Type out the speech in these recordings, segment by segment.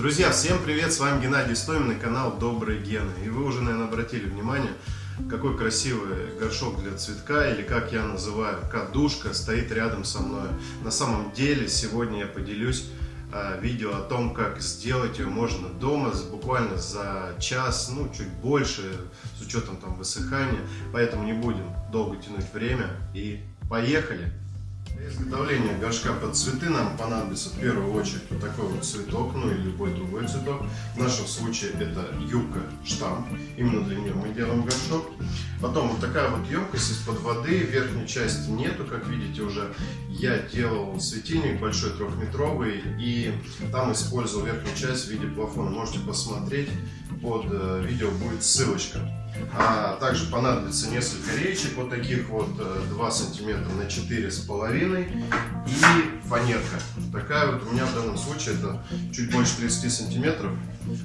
Друзья, всем привет! С вами Геннадий Стомин канал Добрые Гены. И вы уже, наверное, обратили внимание, какой красивый горшок для цветка, или как я называю, кадушка, стоит рядом со мной. На самом деле, сегодня я поделюсь а, видео о том, как сделать ее можно дома, буквально за час, ну, чуть больше, с учетом там высыхания. Поэтому не будем долго тянуть время и поехали! Для изготовления горшка под цветы нам понадобится в первую очередь вот такой вот цветок, ну или любой другой цветок. В нашем случае это юбка штамп, именно для нее мы делаем горшок. Потом вот такая вот емкость из-под воды, верхней части нету, как видите уже. Я делал светильник большой трехметровый и там использовал верхнюю часть в виде плафона. Можете посмотреть, под э, видео будет ссылочка. А также понадобится несколько речек, вот таких вот 2 э, сантиметра на 4,5 и фанерка. Такая вот у меня в данном случае это чуть больше 30 сантиметров.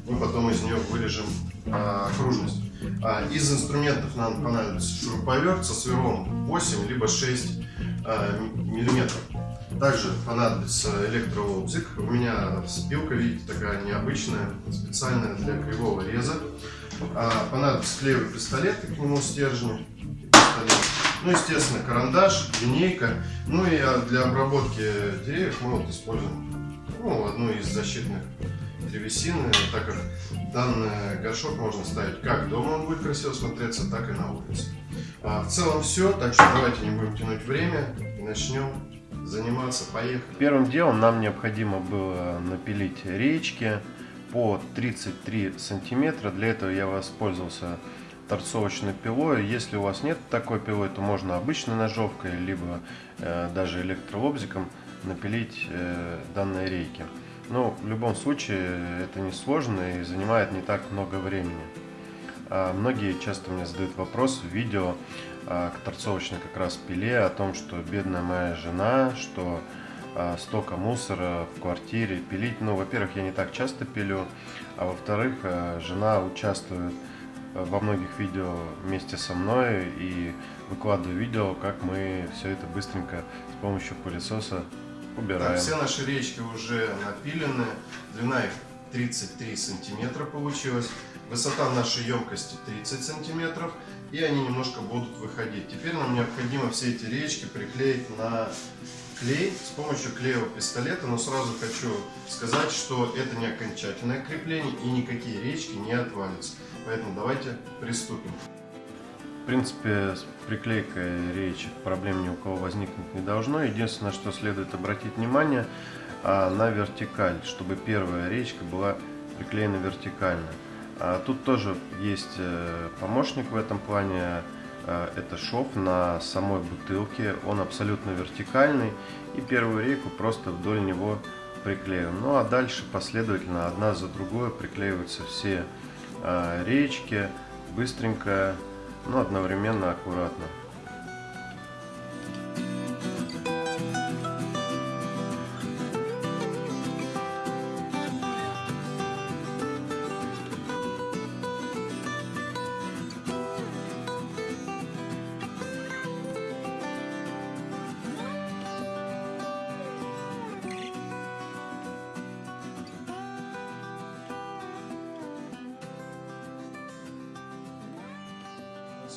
Мы потом из нее вырежем а, окружность. А, из инструментов нам понадобится шуруповерт со сверлом 8 либо 6 а, миллиметров. Также понадобится электролобзик. У меня спилка, видите, такая необычная, специальная для кривого реза. А, понадобится клеевый пистолет к нему стержни. Ну, естественно, карандаш, линейка. Ну и а, для обработки деревьев мы вот используем ну, одну из защитных древесины, так как данный горшок можно ставить как дома, он будет красиво смотреться, так и на улице. А, в целом все, так что давайте не будем тянуть время и начнем заниматься. Поехали! Первым делом нам необходимо было напилить речки по 33 сантиметра. Для этого я воспользовался торцовочной пилой. Если у вас нет такой пилой, то можно обычной ножовкой, либо э, даже электролобзиком напилить э, данные рейки. Но в любом случае это не сложно и занимает не так много времени. А многие часто мне задают вопрос в видео а, к торцовочной как раз пиле о том, что бедная моя жена, что а, столько мусора в квартире пилить. Ну, во-первых, я не так часто пилю, а во-вторых, а, жена участвует во многих видео вместе со мной и выкладываю видео, как мы все это быстренько с помощью пылесоса убираем. Так, все наши речки уже напилены, длина их 33 сантиметра получилась, высота нашей емкости 30 сантиметров, и они немножко будут выходить. Теперь нам необходимо все эти речки приклеить на клей с помощью клеевого пистолета, но сразу хочу сказать, что это не окончательное крепление и никакие речки не отвалятся. Поэтому давайте приступим. В принципе, с приклейкой речек проблем ни у кого возникнуть не должно. Единственное, что следует обратить внимание а, на вертикаль, чтобы первая речка была приклеена вертикально. А тут тоже есть э, помощник в этом плане это шов на самой бутылке, он абсолютно вертикальный и первую рейку просто вдоль него приклею. Ну а дальше последовательно одна за другой приклеиваются все э, речки быстренько, но одновременно аккуратно.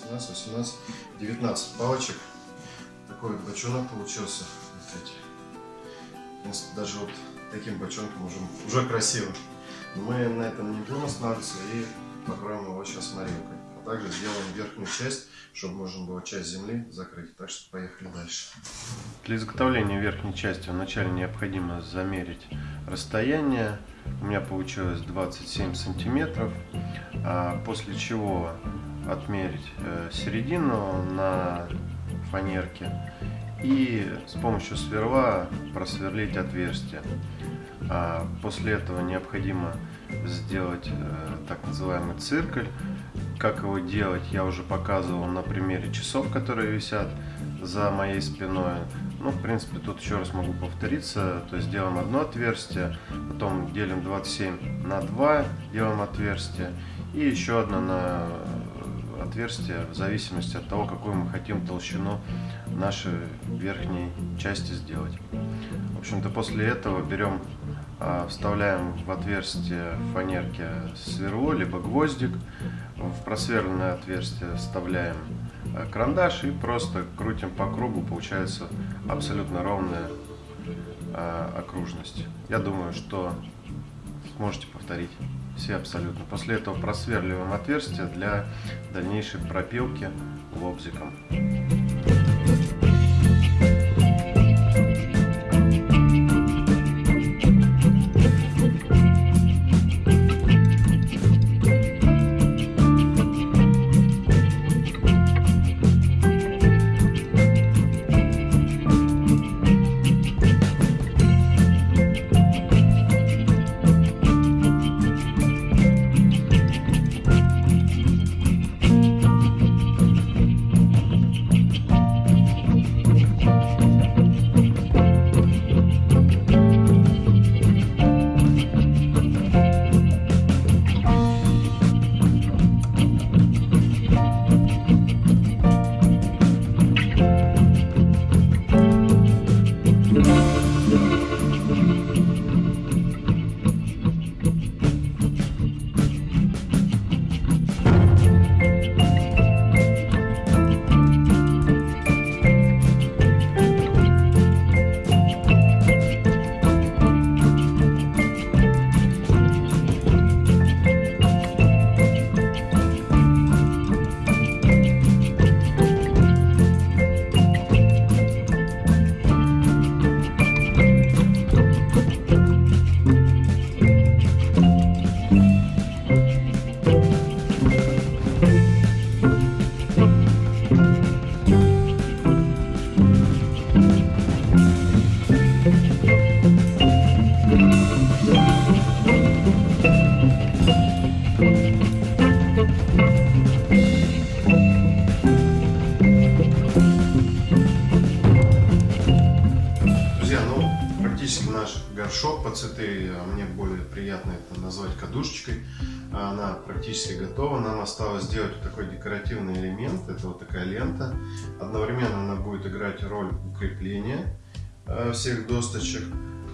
17, 18, 19 палочек. Такой вот бочонок получился. Смотрите. Даже вот таким бочонком уже, уже красиво. Но мы на этом не будем останавливаться и покроем его сейчас морилкой. А также сделаем верхнюю часть, чтобы можно было часть земли закрыть. Так что поехали дальше. Для изготовления верхней части вначале необходимо замерить расстояние. У меня получилось 27 сантиметров. А после чего отмерить э, середину на фанерке и с помощью сверла просверлить отверстие. А после этого необходимо сделать э, так называемый циркуль. Как его делать, я уже показывал на примере часов, которые висят за моей спиной. Ну, в принципе, тут еще раз могу повториться. То есть делаем одно отверстие, потом делим 27 на 2, делаем отверстие, и еще одно на отверстие в зависимости от того, какую мы хотим толщину нашей верхней части сделать. В общем-то, после этого берем, а, вставляем в отверстие фанерки сверло, либо гвоздик. В просверленное отверстие вставляем а, карандаш и просто крутим по кругу. Получается абсолютно ровная а, окружность. Я думаю, что сможете повторить все абсолютно. После этого просверливаем отверстие для дальнейшей пропилки лобзиком. Горшок по цветы, а мне более приятно это назвать кадушечкой. Она практически готова. Нам осталось сделать вот такой декоративный элемент. Это вот такая лента. Одновременно она будет играть роль укрепления э, всех досточек.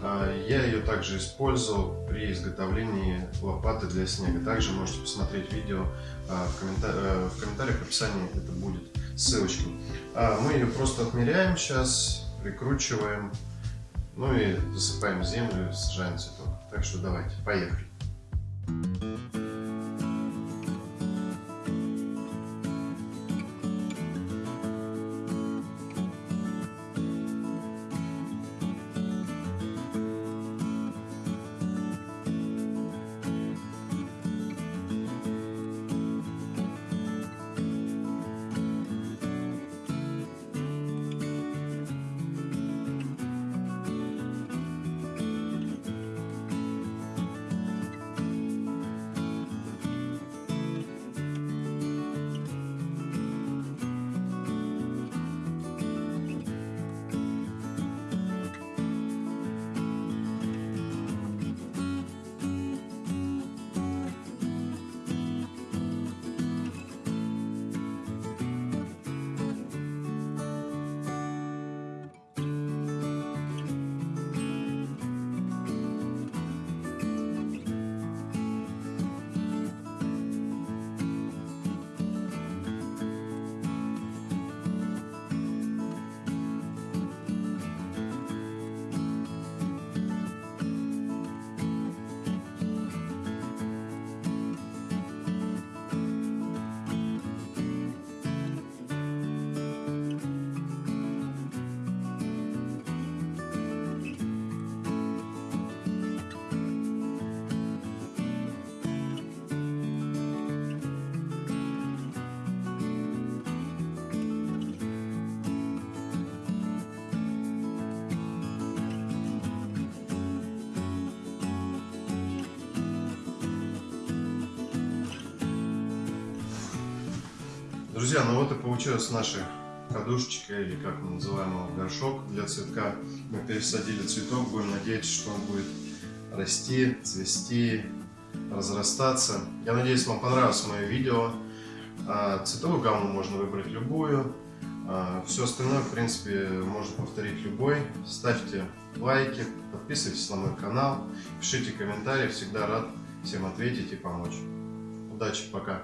А, я ее также использовал при изготовлении лопаты для снега. Также можете посмотреть видео а, в, комментар... Э, в комментариях, в описании это будет ссылочка. Мы ее просто отмеряем сейчас, прикручиваем ну и засыпаем землю, сажаем цветок. Так что давайте, поехали. Друзья, ну вот и получилась наша кадушечка, или как мы называем его, горшок для цветка. Мы пересадили цветок, будем надеяться, что он будет расти, цвести, разрастаться. Я надеюсь, вам понравилось мое видео. А цветовую гамму можно выбрать любую. А все остальное, в принципе, можно повторить любой. Ставьте лайки, подписывайтесь на мой канал, пишите комментарии, всегда рад всем ответить и помочь. Удачи, пока!